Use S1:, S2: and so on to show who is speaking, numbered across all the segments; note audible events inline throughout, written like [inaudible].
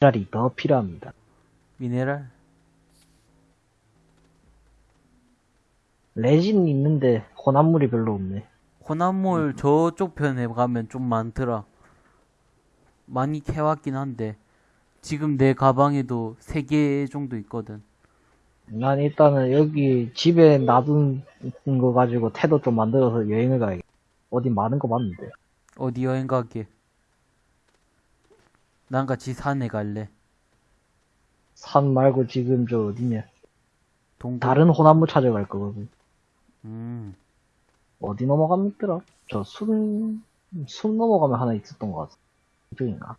S1: 미네랄이 더 필요합니다.
S2: 미네랄?
S1: 레진 있는데 혼합물이 별로 없네.
S2: 혼합물 저쪽 편에 가면 좀 많더라. 많이 캐왔긴 한데 지금 내 가방에도 3개 정도 있거든.
S1: 난 일단은 여기 집에 놔둔 거 가지고 태도 좀 만들어서 여행을 가야겠다. 어디 많은 거 봤는데.
S2: 어디 여행 가게? 난 같이 산에 갈래.
S1: 산 말고 지금 저 어디냐.
S2: 동굴.
S1: 다른 혼합물 찾아갈 거거든.
S2: 음.
S1: 어디 넘어가면 있더라? 저 숨, 숨 넘어가면 하나 있었던 것 같아. 이쪽인가?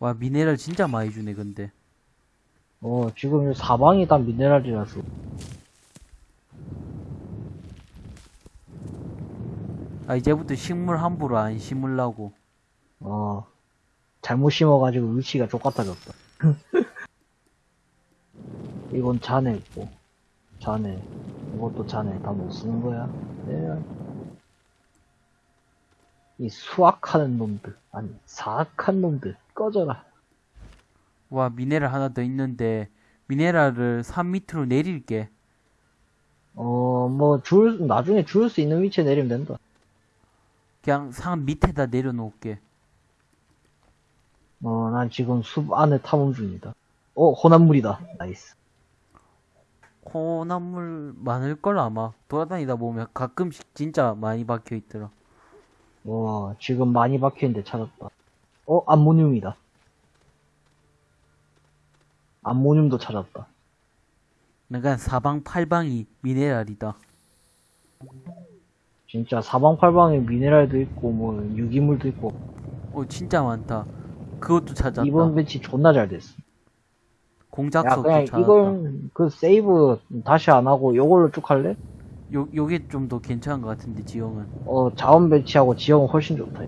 S2: 와 미네랄 진짜 많이 주네 근데.
S1: 어, 지금 이 사방이 다 미네랄이라서.
S2: 아 이제부터 식물 함부로 안 심으려고.
S1: 어, 잘못 심어가지고 위치가 족같아졌다. [laughs] 이건 자네고, 자네. 이것도 자네. 다 못 쓰는 거야. 네. 이 수학하는 놈들, 아니, 사악한 놈들, 꺼져라.
S2: 와 미네랄 하나 더 있는데 미네랄을 산 밑으로 내릴게.
S1: 어, 뭐, 줄, 나중에 줄 수 있는 위치에 내리면 된다.
S2: 그냥 산 밑에다 내려놓을게.
S1: 어, 난 지금 숲 안에 탐험 중이다. 어, 혼합물이다. nice.
S2: 혼합물 많을 걸 아마. 돌아다니다 보면 가끔씩 진짜 많이 박혀 있더라.
S1: 와, 지금 많이 박혀 있는데 찾았다. 어, 암모늄이다. 암모늄도 찾았다.
S2: 내가 사방팔방이 미네랄이다.
S1: 진짜 사방팔방에 미네랄도 있고, 뭐, 유기물도 있고,
S2: 어 진짜 많다. 그것도 찾았다.
S1: 이번 배치 존나 잘 됐어.
S2: 공작석도
S1: 그냥
S2: 찾았다.
S1: 이걸, 그 세이브 다시 안 하고 요걸로 쭉 할래?
S2: 요 요게 좀 더 괜찮은 것 같은데 지형은.
S1: 어, 자원 배치하고 지형은 훨씬 좋다.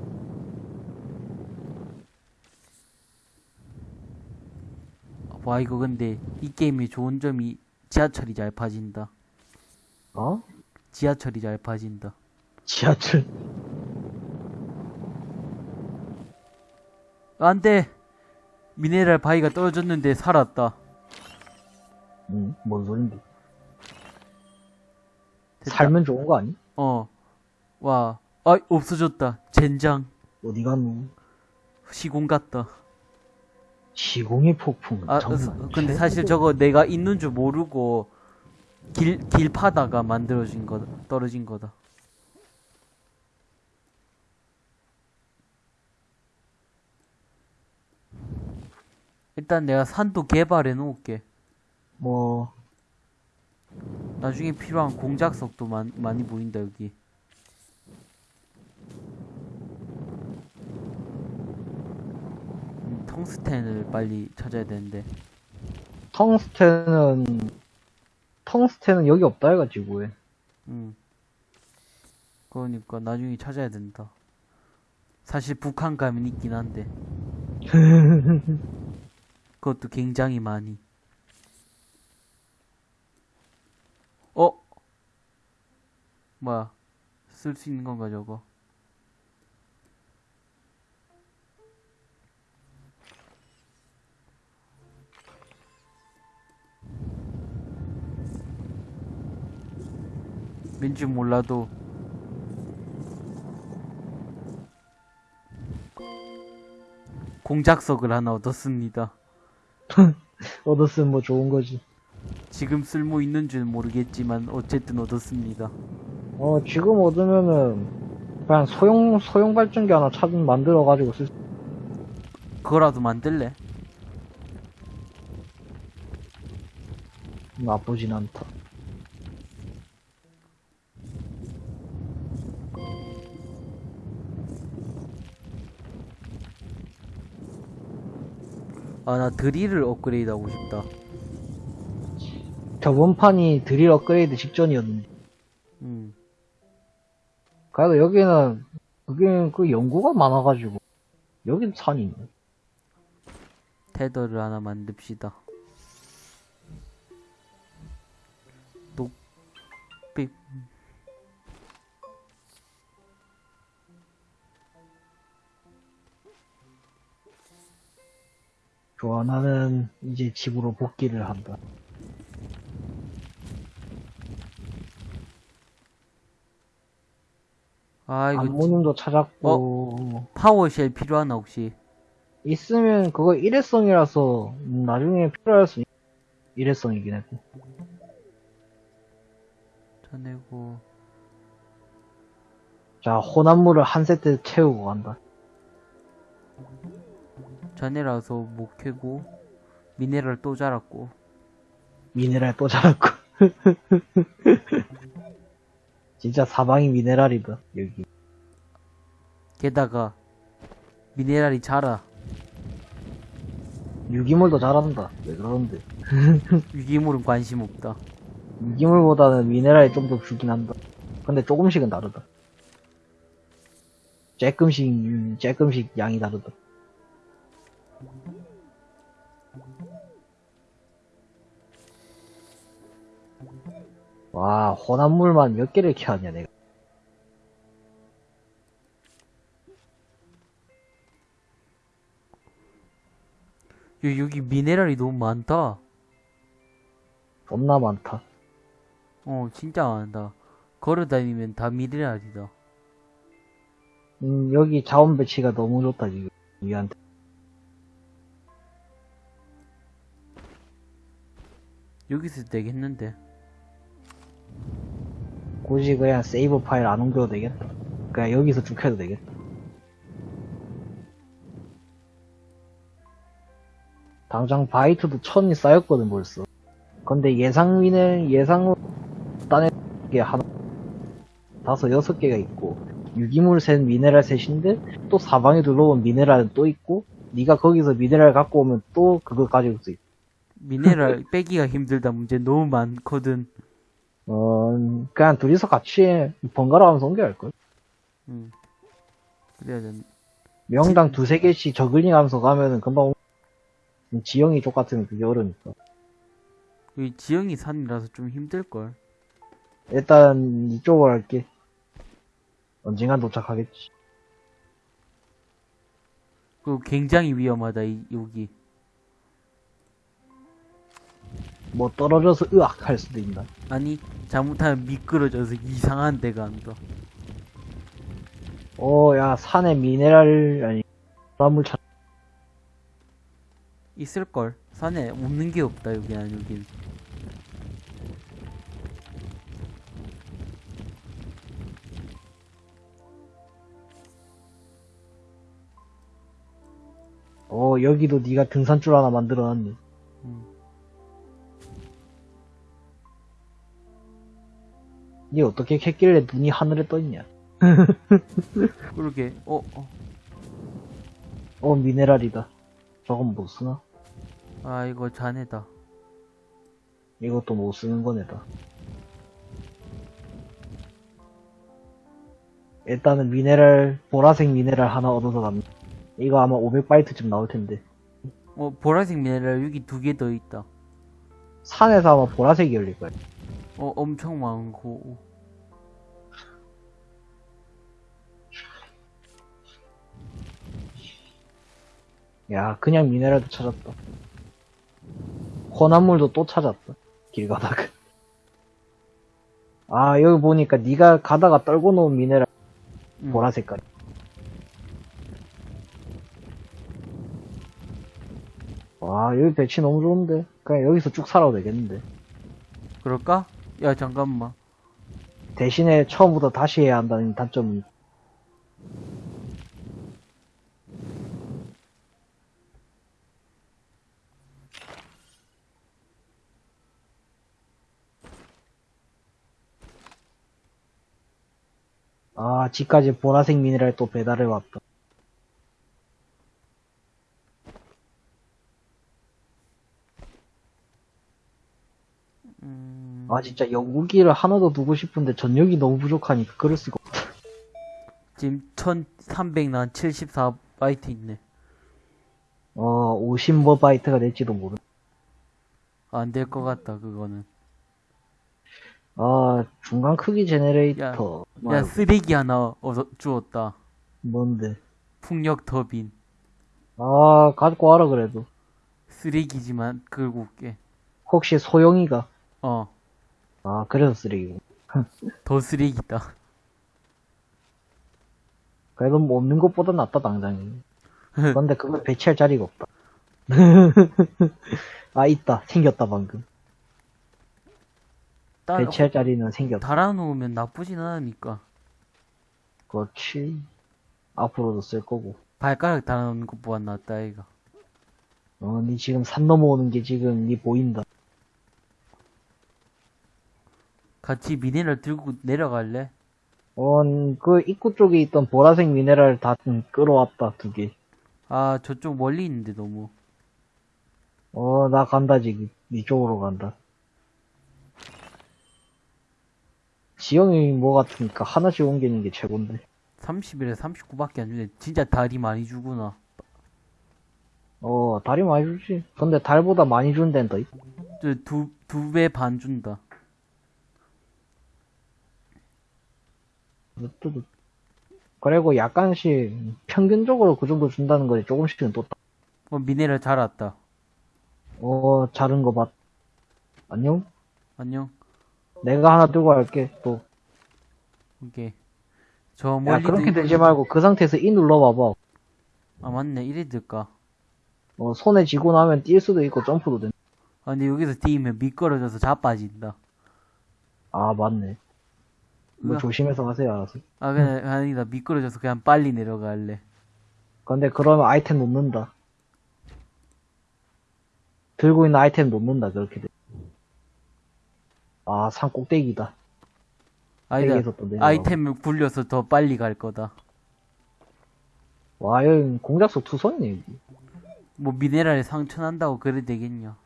S2: 와 이거 근데 이 게임의 좋은 점이 지하철이 잘 파진다.
S1: 어?
S2: 지하철이 잘 파진다.
S1: 지하철.
S2: 안돼. 미네랄 바위가 떨어졌는데 살았다.
S1: 응, 뭔 소린데.
S2: 됐다.
S1: 살면 좋은 거 아니?
S2: 어. 와. 아 없어졌다. 젠장.
S1: 어디 갔노?
S2: 시공 같다.
S1: 시공의 폭풍.
S2: 아,
S1: 정말
S2: 어, 근데. 사실 저거 내가 있는 줄 모르고 길, 길 파다가 만들어진 거다. 떨어진 거다. 일단 내가 산도 개발해 놓을게.
S1: 뭐,
S2: 나중에 필요한 공작석도 많, 많이 보인다, 여기. 음, 텅스텐을 빨리 찾아야 되는데.
S1: 텅스텐은, 텅스텐은 여기 없다 해가지고, 왜.
S2: 응. 그러니까 나중에 찾아야 된다. 사실 북한 가면 있긴 한데. [laughs] 그것도 굉장히 많이. 어? 뭐야? 쓸 수 있는 건가 저거? 왠지 몰라도 공작석을 하나 얻었습니다. [laughs]
S1: 얻었으면 뭐 좋은 거지.
S2: 지금 쓸모 있는 줄 모르겠지만 어쨌든 얻었습니다.
S1: 어, 지금 얻으면은, 그냥 소형, 소형 발전기 하나 찾, 만들어 가지고 쓸, 수-
S2: 그거라도 만들래?
S1: 나쁘진 않다.
S2: 아 나 드릴을 업그레이드 하고 싶다.
S1: 저번 판이 드릴 업그레이드 직전이었는데.
S2: 음.
S1: 그래도 여기는, 그게, 그 연구가 많아가지고. 여긴 산이 있네.
S2: 테더를 하나 만듭시다.
S1: 좋아, 나는 이제 집으로 복귀를 한다.
S2: 아, 이거 지-
S1: 안무님도 찾았고,
S2: 파워쉘 필요하나, 혹시?
S1: 있으면 그거 일회성이라서 나중에 필요할 수 있... 일회성이긴 했고.
S2: 전해고.
S1: 자, 혼합물을 한 세트 채우고 간다.
S2: 전해라서 못 캐고, 미네랄 또 자랐고.
S1: 미네랄 또 자랐고. [laughs] 진짜 사방이 미네랄이다, 여기.
S2: 게다가, 미네랄이 자라.
S1: 유기물도 자란다. 왜 그러는데? [laughs]
S2: 유기물은 관심 없다.
S1: 유기물보다는 미네랄이 좀 더 주긴 한다. 근데 조금씩은 다르다. 쬐끔씩, 음, 쬐끔씩 양이 다르다. 와, 혼합물만 몇 개를 캐왔냐, 내가.
S2: 여, 여기 미네랄이 너무 많다.
S1: 겁나 많다.
S2: 어, 진짜 많다. 걸어다니면 다 미네랄이다.
S1: 음, 여기 자원 배치가 너무 좋다, 지금. 우리한테.
S2: 여기서 되겠는데.
S1: 굳이 그냥 세이브 파일 안 옮겨도 되겠다. 그냥 여기서 쭉 해도 되겠다. 당장 바이트도 천이 쌓였거든 벌써. 근데 예상 위는 예상으로 딴에 게 하나 다섯 여섯 개가 있고 유기물 셋 미네랄 셋인데 또 사방에 둘러보면 미네랄은 또 있고 네가 거기서 미네랄 갖고 오면 또 그거 가지고 수 있고
S2: 미네랄 [laughs] 빼기가 힘들다. 문제 너무 많거든.
S1: 어 그냥 둘이서 같이 번갈아 가면서 옮겨야 할걸
S2: 응. 그래야 된.
S1: 명당 두세 개씩 저글링 하면서 가면은 금방 오- 지형이 똑같으면 그게 어려우니까
S2: 여기 지형이 산이라서 좀 힘들걸.
S1: 일단 이쪽으로 할게 언젠간 도착하겠지
S2: 그리고 굉장히 위험하다, 이, 여기.
S1: 뭐 떨어져서 으악 할 수도 있나
S2: 아니, 잘못하면 미끄러져서 이상한 데 간다.
S1: 어야 산에 미네랄 아니 나물 찾
S2: 있을걸. 산에 없는 게 없다, 여기, 안 여긴.
S1: 어 여기도 네가 등산줄 하나 만들어놨네 니 어떻게 캤길래 눈이 하늘에 떠있냐 [laughs]
S2: 그러게, 어, 어.
S1: 어 미네랄이다 저건 못 쓰나?
S2: 아, 이거 자네다.
S1: 이것도 못 쓰는 거네다 일단은 미네랄 보라색 미네랄 하나 얻어서 갑니다 이거 아마 500바이트쯤 나올 텐데
S2: 어, 보라색 미네랄 여기 두 개 더 있다.
S1: 산에서 아마 보라색이 열릴 거야
S2: 어, 엄청 많고.
S1: 야 그냥 미네랄도 찾았다 혼합물도 또 찾았다 길 가다가 아 여기 보니까 네가 가다가 떨고 놓은 미네랄
S2: 음.
S1: 보라 색깔 와 여기 배치 너무 좋은데 그냥 여기서 쭉 살아도 되겠는데
S2: 그럴까? 야, 잠깐만.
S1: 대신에 처음부터 다시 해야 한다는 단점은 아 집까지 보라색 미네랄 또 배달해 왔다 아 진짜 영국기를 하나 더 두고 싶은데 전력이 너무 부족하니까 그럴 수가 없다
S2: 지금 1300, 난 74바이트 있네.
S1: 어 50뭐 바이트가 될지도 모르
S2: 안 될 것 같다, 그거는.
S1: 아 중간 크기 제네레이터
S2: 야,
S1: 말고
S2: 쓰레기 하나 얻어, 주었다.
S1: 뭔데
S2: 풍력 터빈.
S1: 아, 갖고 와라, 그래도.
S2: 쓰레기지만 끌고 올게.
S1: 혹시 소영이가?
S2: 어,
S1: 아, 그래서 쓰레기고.
S2: 더 쓰레기다.
S1: 그래도 뭐 없는 것보다 낫다, 당장이. [laughs] 그런데 그걸 배치할 자리가 없다. [laughs] 아, 있다. 생겼다, 방금.
S2: 딸,
S1: 배치할 자리는 생겼다.
S2: 달아놓으면 나쁘진 않으니까.
S1: 그렇지. 앞으로도 쓸 거고.
S2: 발가락 달아놓는 것보다 낫다, 이가.
S1: 어, 니 지금 산 넘어오는 게 지금 니 보인다.
S2: 같이 미네랄 들고 내려갈래?
S1: 어, 그 입구 쪽에 있던 보라색 미네랄 다 음, 끌어왔다, 두 개.
S2: 아, 저쪽 멀리 있는데, 너무.
S1: 어, 나 간다, 지금. 니 쪽으로 간다. 지형이 뭐 같으니까 하나씩 옮기는 게 최고인데.
S2: 30일에 39밖에 안 주네. 진짜 달이 많이 주구나.
S1: 어, 달이 많이 주지. 근데 달보다 많이 준 데는 더 있.
S2: 저 두, 두 배 반 준다.
S1: 그리고 약간씩 평균적으로 그 정도 준다는 거지. 조금씩은 또. 따-
S2: 어, 미네랄 잘 왔다.
S1: 어, 자른 거 봤. 안녕?
S2: 안녕.
S1: 내가 하나 들고 갈게. 또.
S2: 오케이. 저
S1: 야,
S2: 멀리
S1: 그렇게 되지 말고 그 상태에서 이 눌러봐봐.
S2: 아, 맞네. 이래 될까?
S1: 어, 손에 쥐고 나면 뛸 수도 있고 점프도 돼.
S2: 아, 근데 여기서 뛰면 미끄러져서 자빠진다.
S1: 아, 맞네. 뭐. 조심해서 가세요, 알아서.
S2: 아, 그냥, 아니다. 미끄러져서 그냥 빨리 내려갈래.
S1: 근데 그러면 아이템 놓는다. 들고 있는 아이템 놓는다, 그렇게 돼. 아, 산 꼭대기다.
S2: 아니다. 아이템을 굴려서 더 빨리 갈 거다.
S1: 와, 여기 공작소 투선이 여기.
S2: 뭐 미네랄에 상처 난다고 그래 되겠냐.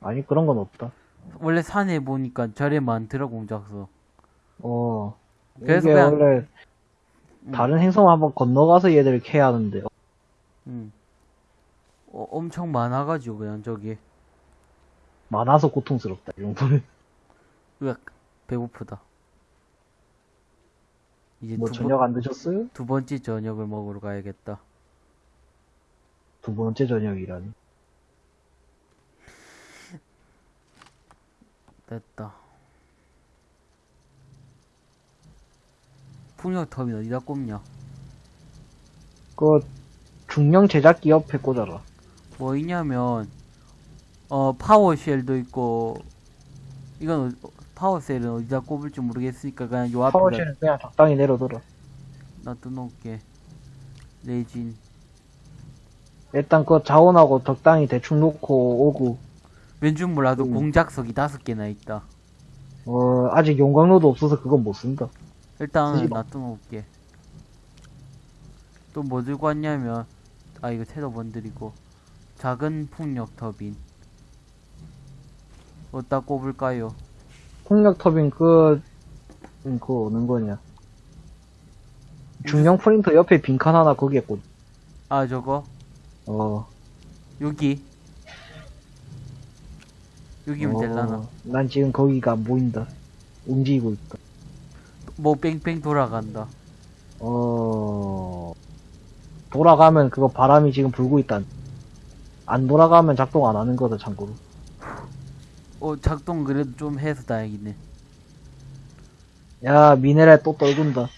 S1: 아니, 그런 건 없다.
S2: 원래 산에 보니까 절에 많더라, 공작소.
S1: 어.
S2: 그래서 그냥-
S1: 원래 다른 행성 한번 건너가서 얘들을 캐야 하는데.
S2: 응. 어, 엄청 많아가지고, 그냥 저기.
S1: 많아서 고통스럽다, 이 정도는. [laughs]
S2: 으악, 배고프다. 이제
S1: 뭐
S2: 두,
S1: 저녁 안 드셨어요?
S2: 번, 두 번째 저녁을 먹으러 가야겠다.
S1: 두 번째 저녁이라니.
S2: 됐다. 풍력터빈 어디다 꼽냐?
S1: 그, 중형 제작기 옆에 꽂아라.
S2: 뭐 있냐면, 어, 파워쉘도 있고, 이건, 어- 파워셀은 어디다 꼽을지 모르겠으니까 그냥 요 앞에
S1: 파워실은 그냥 적당히 내려둬라.
S2: 놔둬놓을게. 레진.
S1: 일단 그 자원하고 적당히 대충 놓고 오고,
S2: 왠줄 몰라도
S1: 음.
S2: 공작석이 다섯 개나 있다.
S1: 어, 아직 용광로도 없어서 그건 못 쓴다.
S2: 일단. 놔둬놓을게. 또 뭐 들고 왔냐면, 아, 이거 테더 번들이고, 작은 풍력 터빈. 어디다 꼽을까요?
S1: 폭력 터빈 그, 음, 그거 어느 거냐. 중형 프린터 옆에 빈칸 하나 거기에 꽂,
S2: 아, 저거?
S1: 어.
S2: 여기. 여기면
S1: 어,
S2: 될라나?
S1: 난 지금 거기가 안 보인다. 움직이고 있다.
S2: 뭐 뺑뺑 돌아간다.
S1: 어, 돌아가면 그거 바람이 지금 불고 있다. 안 돌아가면 작동 안 하는 거다, 참고로.
S2: 어, 작동 그래도 좀 해서 다행이네.
S1: 야, 미네랄 또 떨군다.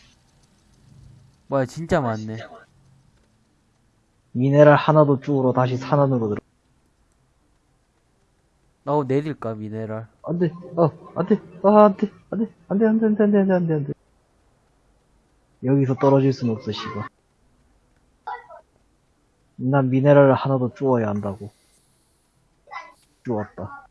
S2: 뭐야, 진짜 많네.
S1: 미네랄 하나도 쭈우러 다시 산 안으로 들어.
S2: 어, 내릴까, 미네랄.
S1: 안 돼, 어, 안 돼, 아, 안 돼, 안 돼, 안 돼, 안 돼, 안 돼, 안 돼, 안 돼, 안 돼, 안 돼. 여기서 떨어질 순 없어, 씨발. 난 미네랄을 하나도 주워야 한다고. 주웠다.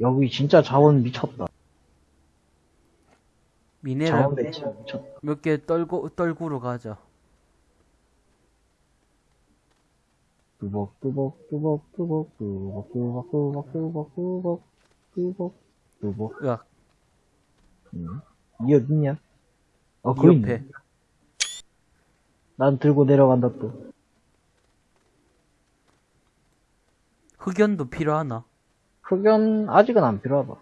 S1: 여기 진짜 자원 미쳤다.
S2: 미네랄
S1: 자원 배치 미쳤다.
S2: 몇 개 떨고, 떨구러 가자.
S1: 뚜벅, 뚜벅, 뚜벅, 뚜벅, 뚜벅, 뚜벅, 뚜벅, 뚜벅, 뚜벅, 뚜벅, 뚜벅.
S2: 으악,
S1: 음. 이 어딨냐? 어, 있네.
S2: 옆에.
S1: 난 들고 내려간다 또.
S2: 흑연도 필요하나?
S1: 흑연 아직은 안 필요하다.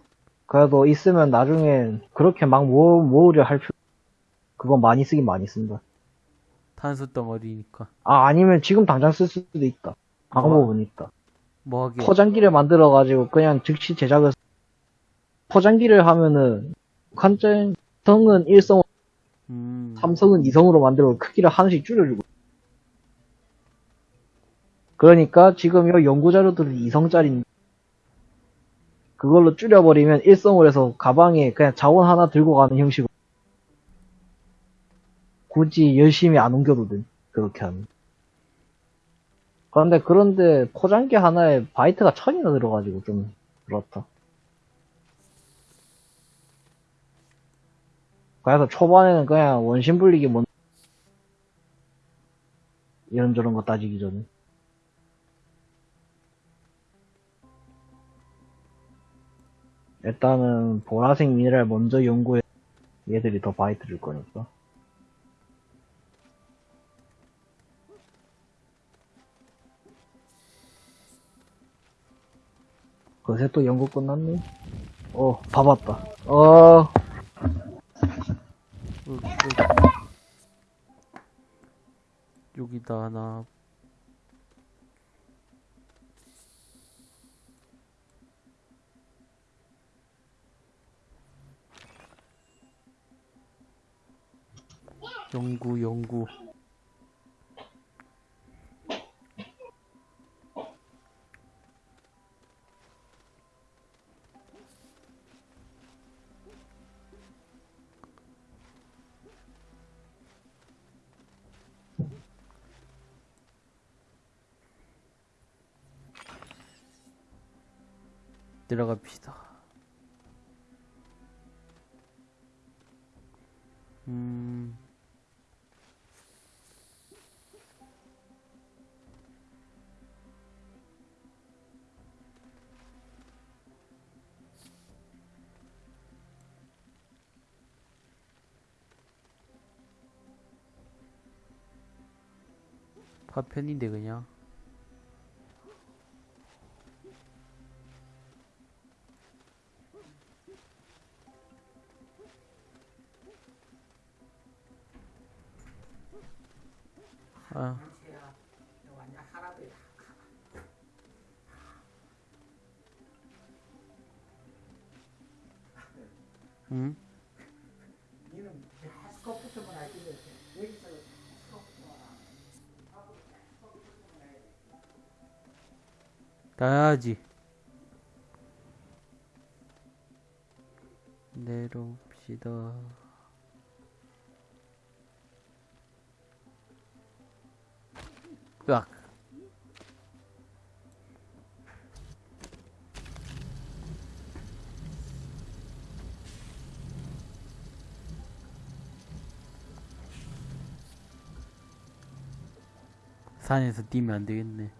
S1: 그래도 있으면 나중에 그렇게 막 모으, 모으려 할 필요. 그건 많이 쓰긴 많이 쓴다.
S2: 탄소 덩어리니까.
S1: 아, 아니면 지금 당장 쓸 수도 있다. 방법은 있다.
S2: 뭐 하게?
S1: 포장기를 만들어가지고 그냥 즉시 제작을, 포장기를 하면은, 한정, 성은 1성,
S2: 음.
S1: 삼성은 2성으로 만들어 크기를 하나씩 줄여주고. 그러니까 지금 이 연구자료들은 2성짜리 그걸로 줄여버리면 1성으로 해서 가방에 그냥 자원 하나 들고 가는 형식으로. 굳이 열심히 안 옮겨도 돼. 그렇게 하면. 그런데, 그런데 포장기 하나에 바이트가 천이나 들어가지고 좀 그렇다. 그래서 초반에는 그냥 원심 불리기 뭔 이런저런 거 따지기 전에 일단은 보라색 미네랄 먼저 연구해 얘들이 더 바이트 줄 거니까 그새 또 연구 끝났네 어 봐봤다 어
S2: 으, 으. 여기 다 하나. 연구, 연구. 들어갑시다. 음, 파편인데 그냥. 아. 응? 가야지. 내려옵시다. 으악. 산에서 뛰면 안 되겠네.